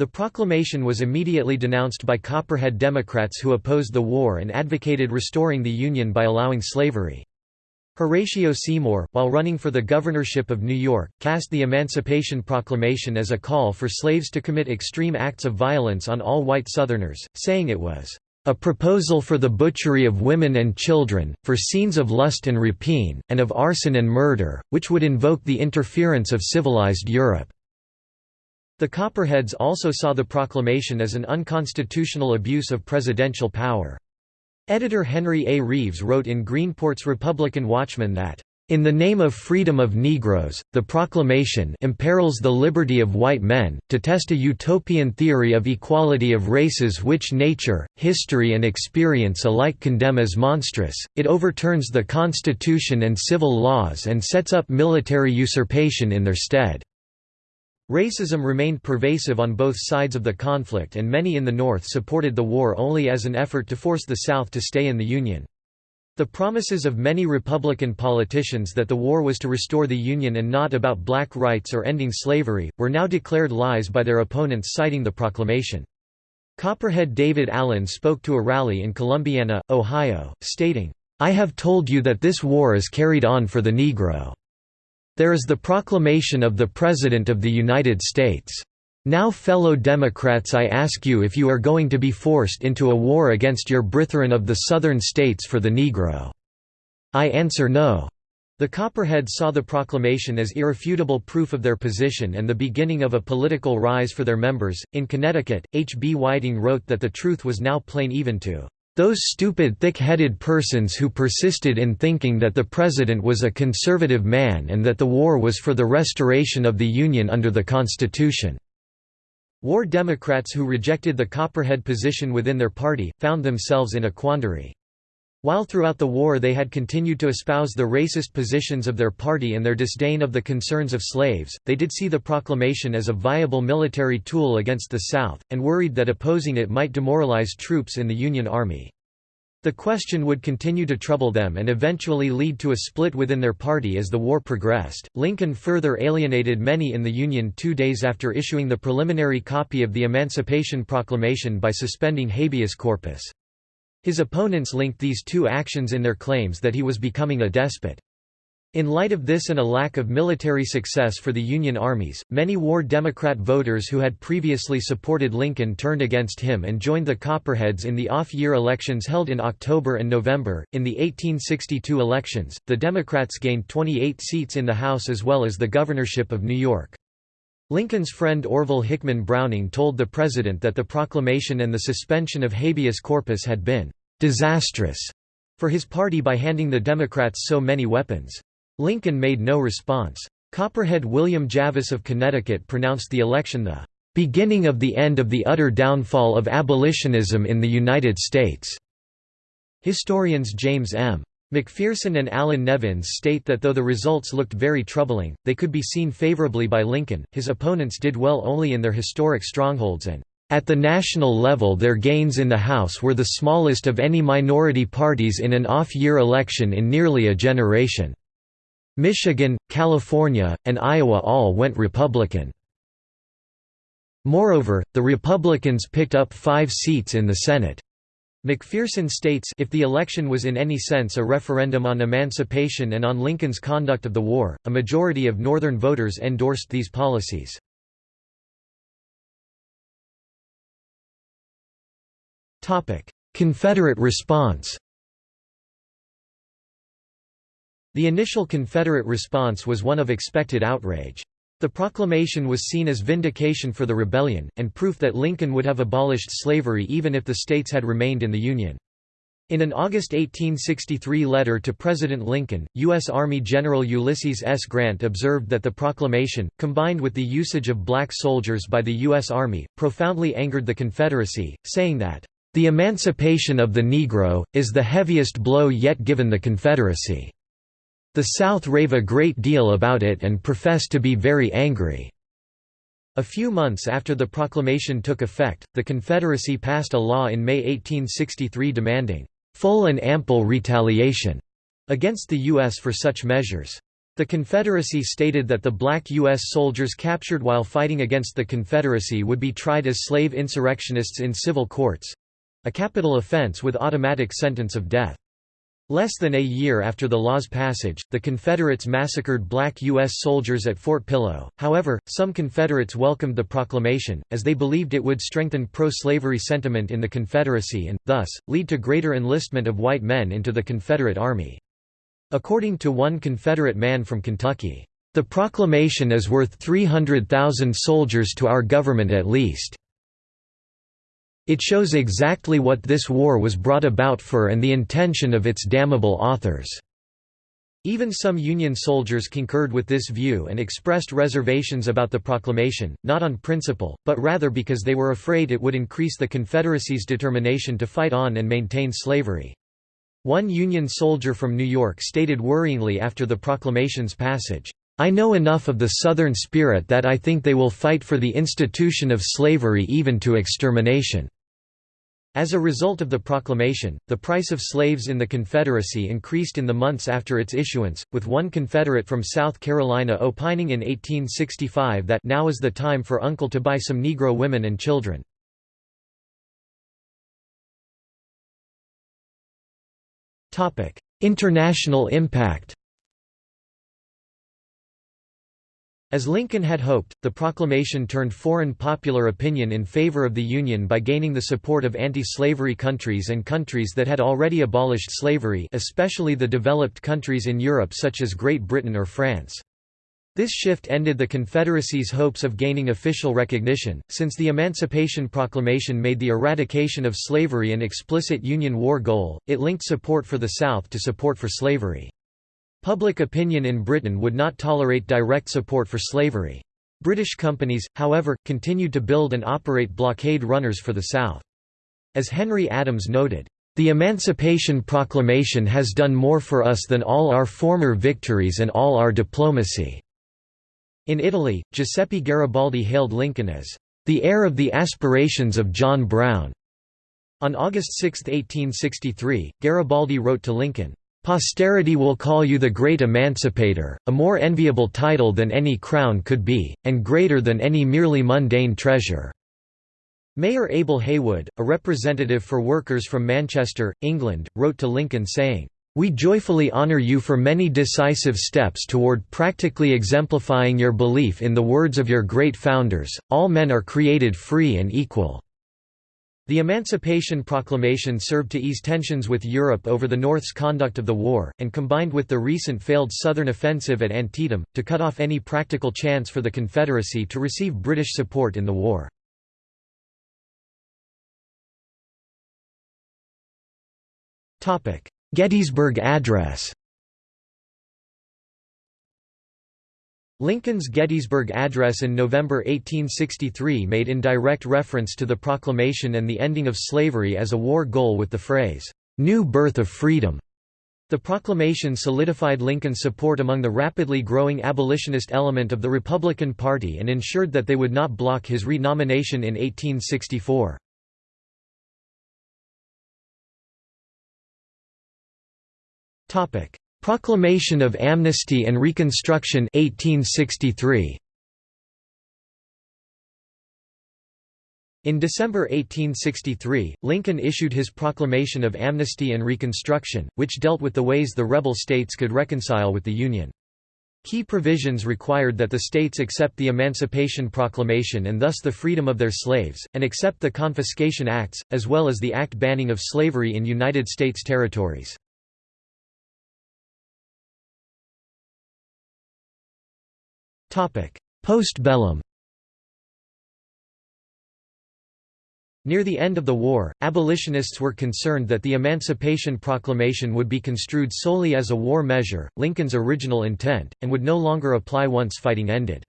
The proclamation was immediately denounced by Copperhead Democrats who opposed the war and advocated restoring the Union by allowing slavery. Horatio Seymour, while running for the governorship of New York, cast the Emancipation Proclamation as a call for slaves to commit extreme acts of violence on all white Southerners, saying it was a proposal for the butchery of women and children, for scenes of lust and rapine, and of arson and murder, which would invoke the interference of civilized Europe." The Copperheads also saw the proclamation as an unconstitutional abuse of presidential power. Editor Henry A. Reeves wrote in Greenport's Republican Watchman that, "...in the name of freedom of Negroes, the proclamation imperils the liberty of white men, to test a utopian theory of equality of races which nature, history and experience alike condemn as monstrous, it overturns the Constitution and civil laws and sets up military usurpation in their stead." Racism remained pervasive on both sides of the conflict and many in the North supported the war only as an effort to force the South to stay in the Union. The promises of many Republican politicians that the war was to restore the Union and not about black rights or ending slavery, were now declared lies by their opponents citing the proclamation. Copperhead David Allen spoke to a rally in Columbiana, Ohio, stating, I have told you that this war is carried on for the Negro. There is the proclamation of the President of the United States. Now fellow Democrats I ask you if you are going to be forced into a war against your brethren of the Southern states for the Negro. I answer no. The Copperheads saw the proclamation as irrefutable proof of their position and the beginning of a political rise for their members. In Connecticut, H. B. Whiting wrote that the truth was now plain even to those stupid thick-headed persons who persisted in thinking that the President was a conservative man and that the war was for the restoration of the Union under the Constitution." War Democrats who rejected the Copperhead position within their party, found themselves in a quandary. While throughout the war they had continued to espouse the racist positions of their party and their disdain of the concerns of slaves, they did see the proclamation as a viable military tool against the South, and worried that opposing it might demoralize troops in the Union Army. The question would continue to trouble them and eventually lead to a split within their party as the war progressed. Lincoln further alienated many in the Union two days after issuing the preliminary copy of the Emancipation Proclamation by suspending habeas corpus. His opponents linked these two actions in their claims that he was becoming a despot. In light of this and a lack of military success for the Union armies, many war Democrat voters who had previously supported Lincoln turned against him and joined the Copperheads in the off year elections held in October and November. In the 1862 elections, the Democrats gained 28 seats in the House as well as the governorship of New York. Lincoln's friend Orville Hickman Browning told the President that the proclamation and the suspension of habeas corpus had been «disastrous» for his party by handing the Democrats so many weapons. Lincoln made no response. Copperhead William Javis of Connecticut pronounced the election the «beginning of the end of the utter downfall of abolitionism in the United States». Historians James M. McPherson and Allan Nevins state that though the results looked very troubling, they could be seen favorably by Lincoln, his opponents did well only in their historic strongholds and, "...at the national level their gains in the House were the smallest of any minority parties in an off-year election in nearly a generation. Michigan, California, and Iowa all went Republican. Moreover, the Republicans picked up five seats in the Senate. McPherson states if the election was in any sense a referendum on emancipation and on Lincoln's conduct of the war, a majority of Northern voters endorsed these policies. Confederate response The initial Confederate response was one of expected outrage. The proclamation was seen as vindication for the rebellion, and proof that Lincoln would have abolished slavery even if the states had remained in the Union. In an August 1863 letter to President Lincoln, U.S. Army General Ulysses S. Grant observed that the proclamation, combined with the usage of black soldiers by the U.S. Army, profoundly angered the Confederacy, saying that, "...the emancipation of the Negro, is the heaviest blow yet given the Confederacy." The South rave a great deal about it and profess to be very angry." A few months after the proclamation took effect, the Confederacy passed a law in May 1863 demanding, "...full and ample retaliation," against the U.S. for such measures. The Confederacy stated that the black U.S. soldiers captured while fighting against the Confederacy would be tried as slave insurrectionists in civil courts—a capital offense with automatic sentence of death. Less than a year after the law's passage, the Confederates massacred black U.S. soldiers at Fort Pillow. However, some Confederates welcomed the proclamation, as they believed it would strengthen pro-slavery sentiment in the Confederacy and, thus, lead to greater enlistment of white men into the Confederate Army. According to one Confederate man from Kentucky, "...the proclamation is worth 300,000 soldiers to our government at least." It shows exactly what this war was brought about for and the intention of its damnable authors." Even some Union soldiers concurred with this view and expressed reservations about the proclamation, not on principle, but rather because they were afraid it would increase the Confederacy's determination to fight on and maintain slavery. One Union soldier from New York stated worryingly after the proclamation's passage, I know enough of the Southern spirit that I think they will fight for the institution of slavery even to extermination. As a result of the proclamation, the price of slaves in the Confederacy increased in the months after its issuance, with one Confederate from South Carolina opining in 1865 that now is the time for Uncle to buy some Negro women and children. International impact As Lincoln had hoped, the proclamation turned foreign popular opinion in favor of the Union by gaining the support of anti-slavery countries and countries that had already abolished slavery especially the developed countries in Europe such as Great Britain or France. This shift ended the Confederacy's hopes of gaining official recognition, since the Emancipation Proclamation made the eradication of slavery an explicit Union war goal, it linked support for the South to support for slavery. Public opinion in Britain would not tolerate direct support for slavery. British companies, however, continued to build and operate blockade runners for the South. As Henry Adams noted, "...the Emancipation Proclamation has done more for us than all our former victories and all our diplomacy." In Italy, Giuseppe Garibaldi hailed Lincoln as, "...the heir of the aspirations of John Brown." On August 6, 1863, Garibaldi wrote to Lincoln, Posterity will call you the great emancipator, a more enviable title than any crown could be, and greater than any merely mundane treasure." Mayor Abel Haywood, a representative for workers from Manchester, England, wrote to Lincoln saying, "...we joyfully honour you for many decisive steps toward practically exemplifying your belief in the words of your great founders, all men are created free and equal." The Emancipation Proclamation served to ease tensions with Europe over the North's conduct of the war, and combined with the recent failed Southern offensive at Antietam, to cut off any practical chance for the Confederacy to receive British support in the war. Gettysburg Address Lincoln's Gettysburg Address in November 1863 made indirect reference to the proclamation and the ending of slavery as a war goal with the phrase, "'New Birth of Freedom'". The proclamation solidified Lincoln's support among the rapidly growing abolitionist element of the Republican Party and ensured that they would not block his renomination in 1864. Proclamation of Amnesty and Reconstruction 1863. In December 1863, Lincoln issued his Proclamation of Amnesty and Reconstruction, which dealt with the ways the rebel states could reconcile with the Union. Key provisions required that the states accept the Emancipation Proclamation and thus the freedom of their slaves, and accept the Confiscation Acts, as well as the act banning of slavery in United States territories. Postbellum Near the end of the war, abolitionists were concerned that the Emancipation Proclamation would be construed solely as a war measure, Lincoln's original intent, and would no longer apply once fighting ended.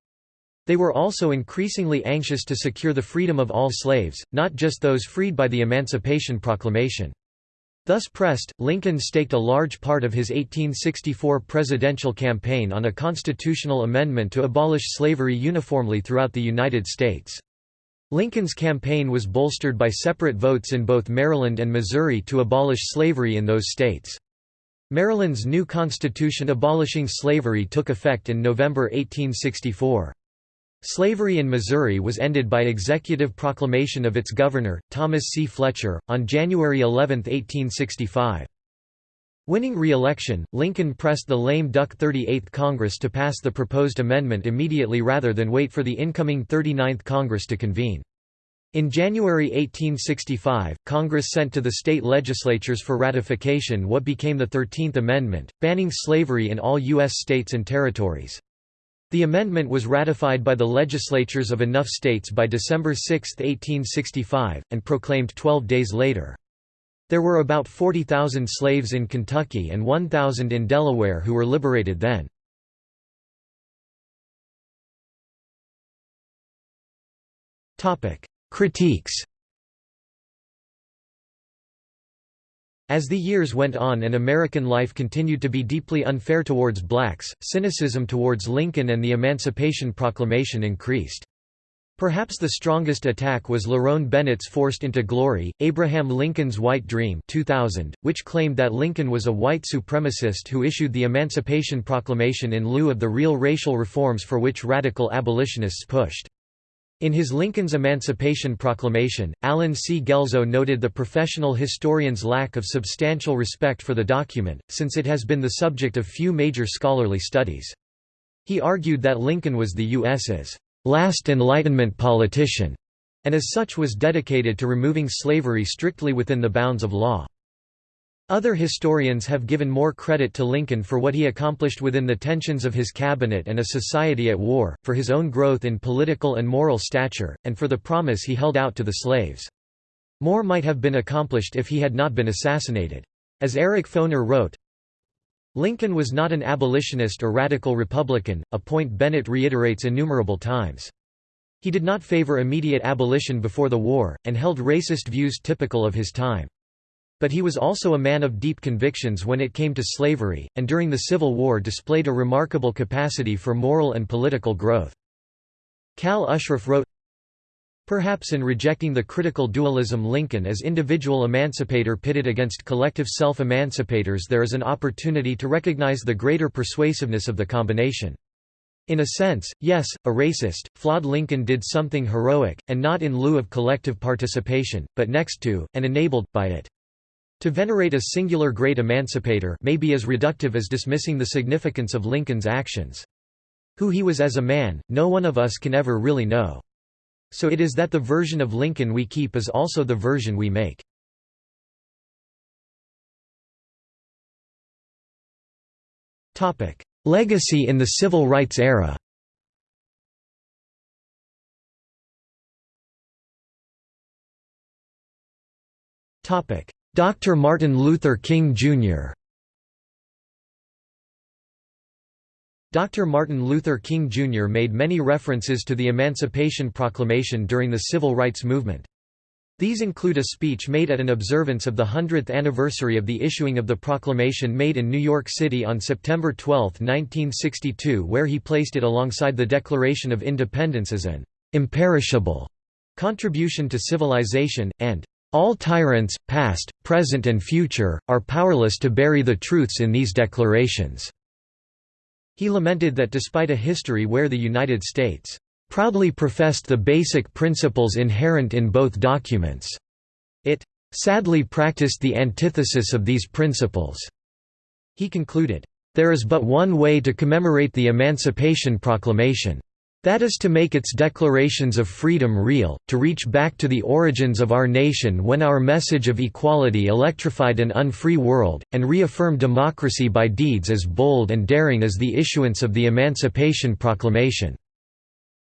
They were also increasingly anxious to secure the freedom of all slaves, not just those freed by the Emancipation Proclamation. Thus pressed, Lincoln staked a large part of his 1864 presidential campaign on a constitutional amendment to abolish slavery uniformly throughout the United States. Lincoln's campaign was bolstered by separate votes in both Maryland and Missouri to abolish slavery in those states. Maryland's new constitution abolishing slavery took effect in November 1864. Slavery in Missouri was ended by executive proclamation of its governor, Thomas C. Fletcher, on January 11, 1865. Winning re-election, Lincoln pressed the lame duck 38th Congress to pass the proposed amendment immediately rather than wait for the incoming 39th Congress to convene. In January 1865, Congress sent to the state legislatures for ratification what became the Thirteenth Amendment, banning slavery in all U.S. states and territories. The amendment was ratified by the legislatures of enough states by December 6, 1865, and proclaimed 12 days later. There were about 40,000 slaves in Kentucky and 1,000 in Delaware who were liberated then. Critiques As the years went on and American life continued to be deeply unfair towards blacks, cynicism towards Lincoln and the Emancipation Proclamation increased. Perhaps the strongest attack was Lerone Bennett's Forced into Glory, Abraham Lincoln's White Dream 2000, which claimed that Lincoln was a white supremacist who issued the Emancipation Proclamation in lieu of the real racial reforms for which radical abolitionists pushed. In his Lincoln's Emancipation Proclamation, Allen C. Guelzo noted the professional historian's lack of substantial respect for the document, since it has been the subject of few major scholarly studies. He argued that Lincoln was the U.S.'s last Enlightenment politician, and as such was dedicated to removing slavery strictly within the bounds of law. Other historians have given more credit to Lincoln for what he accomplished within the tensions of his cabinet and a society at war, for his own growth in political and moral stature, and for the promise he held out to the slaves. More might have been accomplished if he had not been assassinated. As Eric Foner wrote, Lincoln was not an abolitionist or radical Republican, a point Bennett reiterates innumerable times. He did not favor immediate abolition before the war, and held racist views typical of his time. But he was also a man of deep convictions when it came to slavery, and during the Civil War displayed a remarkable capacity for moral and political growth. Cal Ushriff wrote, Perhaps in rejecting the critical dualism Lincoln as individual emancipator pitted against collective self-emancipators there is an opportunity to recognize the greater persuasiveness of the combination. In a sense, yes, a racist, flawed Lincoln did something heroic, and not in lieu of collective participation, but next to, and enabled, by it. To venerate a singular great emancipator may be as reductive as dismissing the significance of Lincoln's actions. Who he was as a man, no one of us can ever really know. So it is that the version of Lincoln we keep is also the version we make. Legacy in the Civil Rights era Topic: Dr. Martin Luther King, Jr. Dr. Martin Luther King, Jr. made many references to the Emancipation Proclamation during the Civil Rights Movement. These include a speech made at an observance of the 100th anniversary of the issuing of the proclamation made in New York City on September 12, 1962 where he placed it alongside the Declaration of Independence as an «imperishable» contribution to civilization, and «all tyrants, past, present and future, are powerless to bury the truths in these declarations». He lamented that despite a history where the United States proudly professed the basic principles inherent in both documents. It sadly practiced the antithesis of these principles. He concluded, There is but one way to commemorate the Emancipation Proclamation. That is to make its declarations of freedom real, to reach back to the origins of our nation when our message of equality electrified an unfree world, and reaffirm democracy by deeds as bold and daring as the issuance of the Emancipation Proclamation.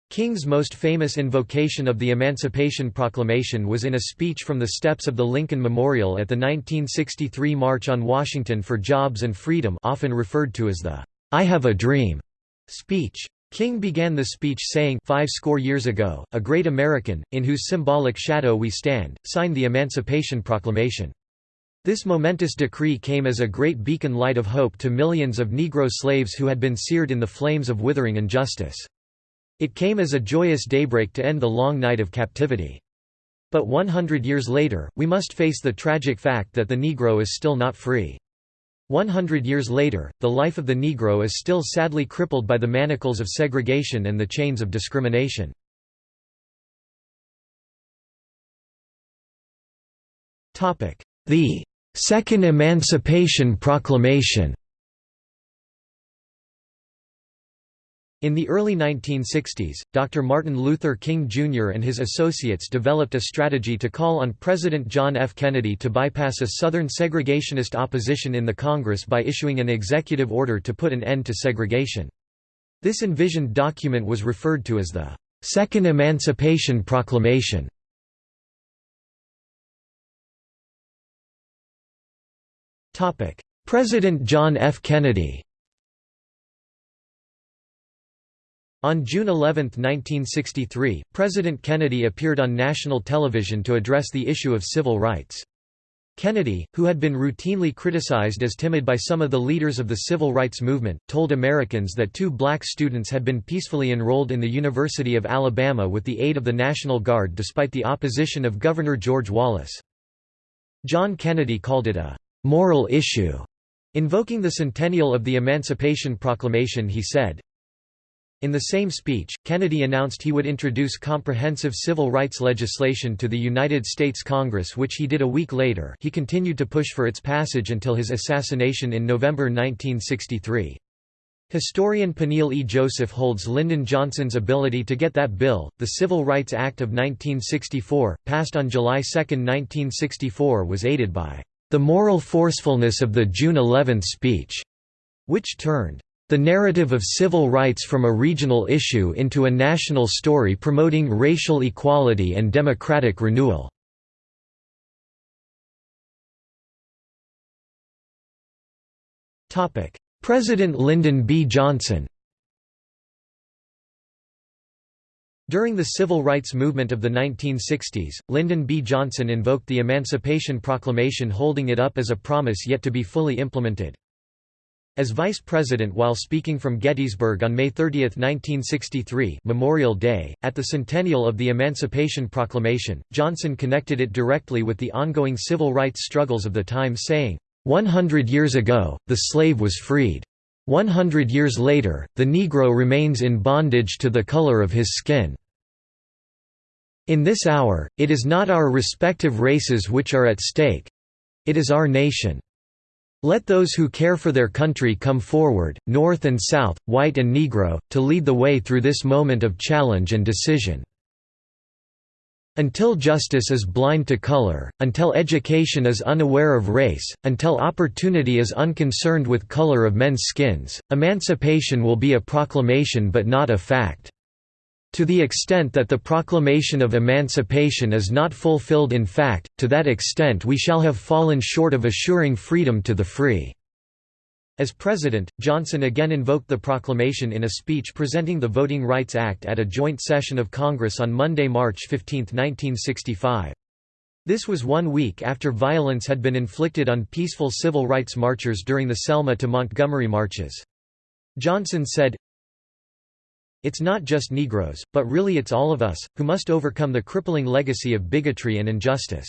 King's most famous invocation of the Emancipation Proclamation was in a speech from the steps of the Lincoln Memorial at the 1963 March on Washington for Jobs and Freedom often referred to as the "'I Have a Dream' speech. King began the speech saying five score years ago, a great American, in whose symbolic shadow we stand, signed the Emancipation Proclamation. This momentous decree came as a great beacon light of hope to millions of Negro slaves who had been seared in the flames of withering injustice. It came as a joyous daybreak to end the long night of captivity. But 100 years later, we must face the tragic fact that the Negro is still not free. 100 years later, the life of the Negro is still sadly crippled by the manacles of segregation and the chains of discrimination. The Second Emancipation Proclamation In the early 1960s, Dr. Martin Luther King Jr. and his associates developed a strategy to call on President John F. Kennedy to bypass a Southern segregationist opposition in the Congress by issuing an executive order to put an end to segregation. This envisioned document was referred to as the Second Emancipation Proclamation. President John F. Kennedy On June 11, 1963, President Kennedy appeared on national television to address the issue of civil rights. Kennedy, who had been routinely criticized as timid by some of the leaders of the civil rights movement, told Americans that two black students had been peacefully enrolled in the University of Alabama with the aid of the National Guard despite the opposition of Governor George Wallace. John Kennedy called it a «moral issue». Invoking the centennial of the Emancipation Proclamation he said, in the same speech, Kennedy announced he would introduce comprehensive civil rights legislation to the United States Congress which he did a week later he continued to push for its passage until his assassination in November 1963. Historian Peniel E. Joseph holds Lyndon Johnson's ability to get that bill, the Civil Rights Act of 1964, passed on July 2, 1964 was aided by the moral forcefulness of the June 11 speech, which turned the narrative of civil rights from a regional issue into a national story promoting racial equality and democratic renewal. President Lyndon B. Johnson During the civil rights movement of the 1960s, Lyndon B. Johnson invoked the Emancipation Proclamation holding it up as a promise yet to be fully implemented. As vice president while speaking from Gettysburg on May 30, 1963 Memorial Day, at the centennial of the Emancipation Proclamation, Johnson connected it directly with the ongoing civil rights struggles of the time saying, "'100 years ago, the slave was freed. 100 years later, the Negro remains in bondage to the color of his skin. In this hour, it is not our respective races which are at stake—it is our nation. Let those who care for their country come forward, North and South, white and Negro, to lead the way through this moment of challenge and decision. Until justice is blind to color, until education is unaware of race, until opportunity is unconcerned with color of men's skins, emancipation will be a proclamation but not a fact. To the extent that the proclamation of emancipation is not fulfilled in fact, to that extent we shall have fallen short of assuring freedom to the free." As president, Johnson again invoked the proclamation in a speech presenting the Voting Rights Act at a joint session of Congress on Monday, March 15, 1965. This was one week after violence had been inflicted on peaceful civil rights marchers during the Selma to Montgomery marches. Johnson said, It's not just Negroes, but really it's all of us, who must overcome the crippling legacy of bigotry and injustice.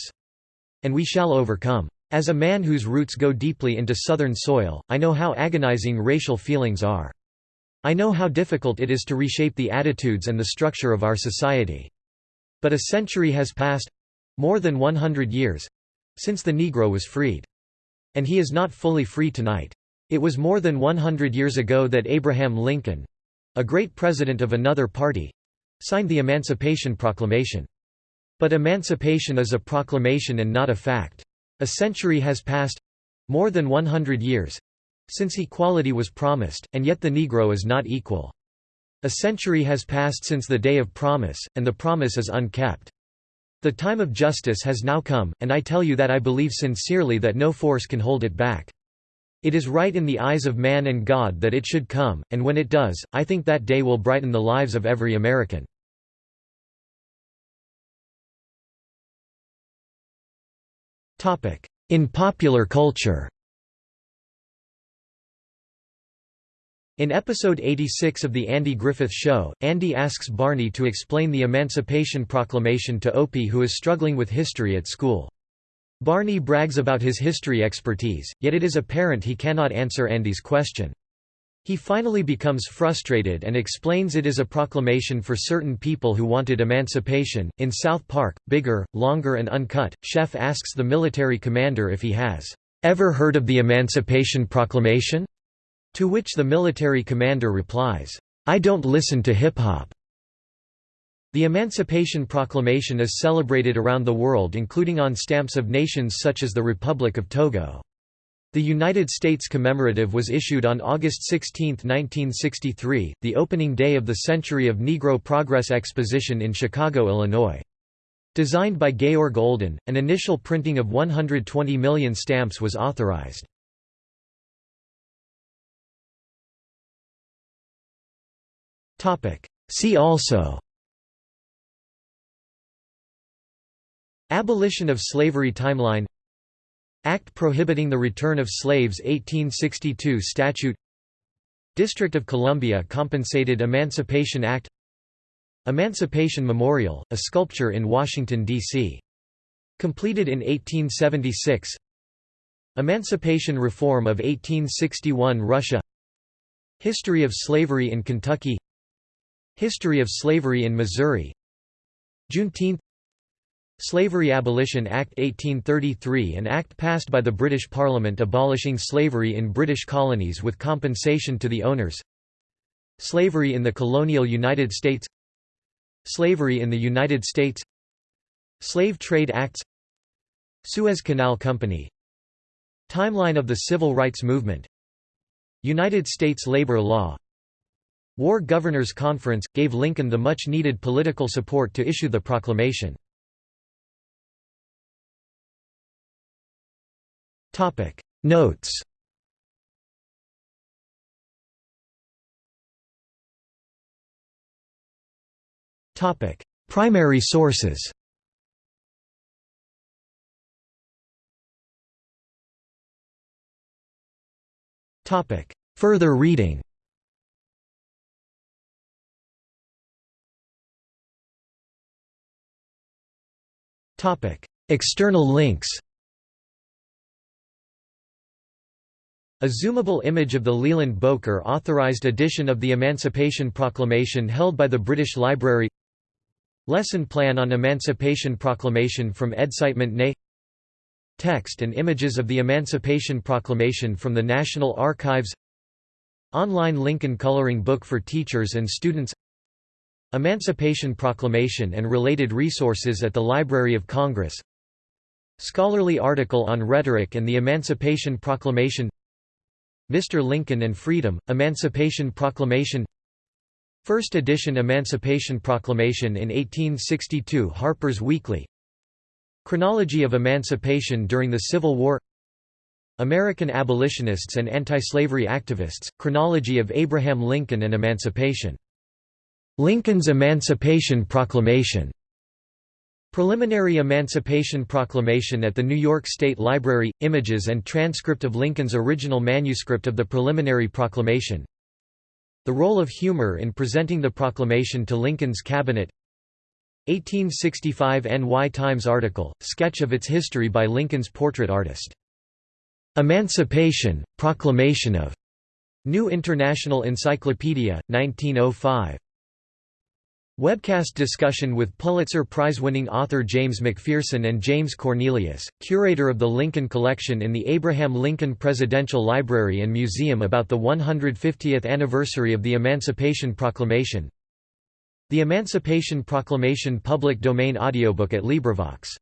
And we shall overcome. As a man whose roots go deeply into Southern soil, I know how agonizing racial feelings are. I know how difficult it is to reshape the attitudes and the structure of our society. But a century has passed—more than 100 years—since the Negro was freed. And he is not fully free tonight. It was more than 100 years ago that Abraham Lincoln—a great president of another party—signed the Emancipation Proclamation. But emancipation is a proclamation and not a fact. A century has passed—more than 100 years—since equality was promised, and yet the Negro is not equal. A century has passed since the day of promise, and the promise is unkept. The time of justice has now come, and I tell you that I believe sincerely that no force can hold it back. It is right in the eyes of man and God that it should come, and when it does, I think that day will brighten the lives of every American. In popular culture In episode 86 of The Andy Griffith Show, Andy asks Barney to explain the Emancipation Proclamation to Opie who is struggling with history at school. Barney brags about his history expertise, yet it is apparent he cannot answer Andy's question. He finally becomes frustrated and explains it is a proclamation for certain people who wanted emancipation. In South Park, Bigger, Longer, and Uncut, Chef asks the military commander if he has ever heard of the Emancipation Proclamation? To which the military commander replies, I don't listen to hip hop. The Emancipation Proclamation is celebrated around the world including on stamps of nations such as the Republic of Togo. The United States commemorative was issued on August 16, 1963, the opening day of the Century of Negro Progress Exposition in Chicago, Illinois. Designed by Georg Olden, an initial printing of 120 million stamps was authorized. See also Abolition of slavery timeline Act prohibiting the return of slaves 1862 Statute District of Columbia Compensated Emancipation Act Emancipation Memorial, a sculpture in Washington, D.C. Completed in 1876 Emancipation Reform of 1861 Russia History of slavery in Kentucky History of slavery in Missouri Juneteenth Slavery Abolition Act 1833 An act passed by the British Parliament abolishing slavery in British colonies with compensation to the owners. Slavery in the colonial United States. Slavery in the United States. Slave Trade Acts. Suez Canal Company. Timeline of the Civil Rights Movement. United States labor law. War Governors Conference, gave Lincoln the much-needed political support to issue the proclamation. Topic. Notes. Topic. Primary sources. Topic. Further reading. Topic. External links A zoomable image of the Leland Boker authorized edition of the Emancipation Proclamation held by the British Library. Lesson plan on Emancipation Proclamation from Excitement Nay. Text and images of the Emancipation Proclamation from the National Archives. Online Lincoln Coloring Book for Teachers and Students. Emancipation Proclamation and related resources at the Library of Congress. Scholarly article on rhetoric and the Emancipation Proclamation Mr. Lincoln and Freedom, Emancipation Proclamation First edition Emancipation Proclamation in 1862 Harper's Weekly Chronology of Emancipation during the Civil War American Abolitionists and Anti-Slavery Activists, Chronology of Abraham Lincoln and Emancipation. Lincoln's Emancipation Proclamation Preliminary Emancipation Proclamation at the New York State Library – Images and transcript of Lincoln's original manuscript of the Preliminary Proclamation The role of humor in presenting the proclamation to Lincoln's cabinet 1865 NY Times article, sketch of its history by Lincoln's portrait artist. Emancipation, Proclamation of New International Encyclopedia, 1905. Webcast discussion with Pulitzer Prize-winning author James McPherson and James Cornelius, curator of the Lincoln Collection in the Abraham Lincoln Presidential Library and Museum about the 150th anniversary of the Emancipation Proclamation. The Emancipation Proclamation public domain audiobook at LibriVox